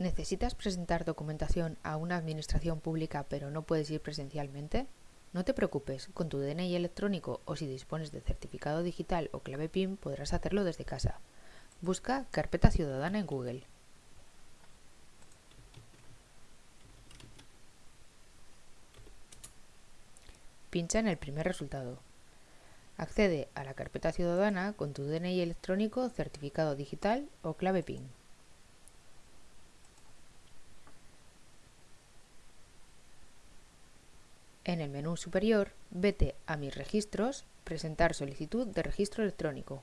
¿Necesitas presentar documentación a una administración pública pero no puedes ir presencialmente? No te preocupes, con tu DNI electrónico o si dispones de certificado digital o clave PIN podrás hacerlo desde casa. Busca Carpeta Ciudadana en Google. Pincha en el primer resultado. Accede a la carpeta ciudadana con tu DNI electrónico, certificado digital o clave PIN. En el menú superior, vete a Mis registros, Presentar solicitud de registro electrónico.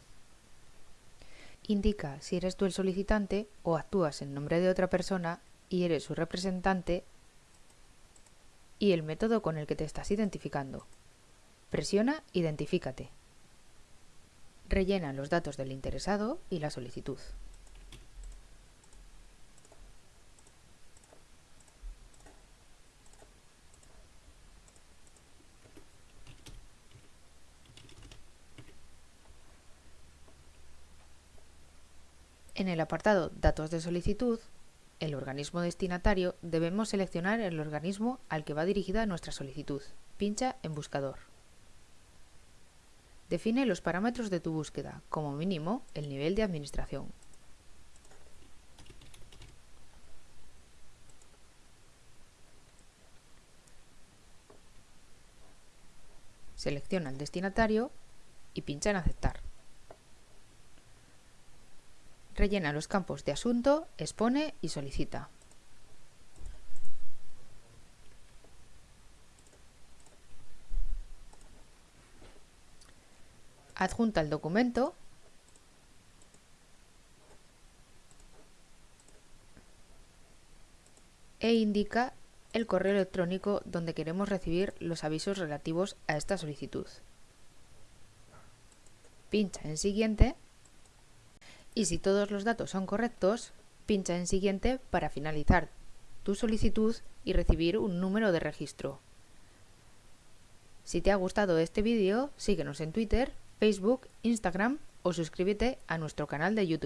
Indica si eres tú el solicitante o actúas en nombre de otra persona y eres su representante y el método con el que te estás identificando. Presiona Identifícate. Rellena los datos del interesado y la solicitud. En el apartado Datos de solicitud, el organismo destinatario, debemos seleccionar el organismo al que va dirigida nuestra solicitud. Pincha en Buscador. Define los parámetros de tu búsqueda, como mínimo el nivel de administración. Selecciona el destinatario y pincha en Aceptar. Rellena los campos de asunto, expone y solicita. Adjunta el documento e indica el correo electrónico donde queremos recibir los avisos relativos a esta solicitud. Pincha en Siguiente y si todos los datos son correctos, pincha en Siguiente para finalizar tu solicitud y recibir un número de registro. Si te ha gustado este vídeo, síguenos en Twitter, Facebook, Instagram o suscríbete a nuestro canal de YouTube.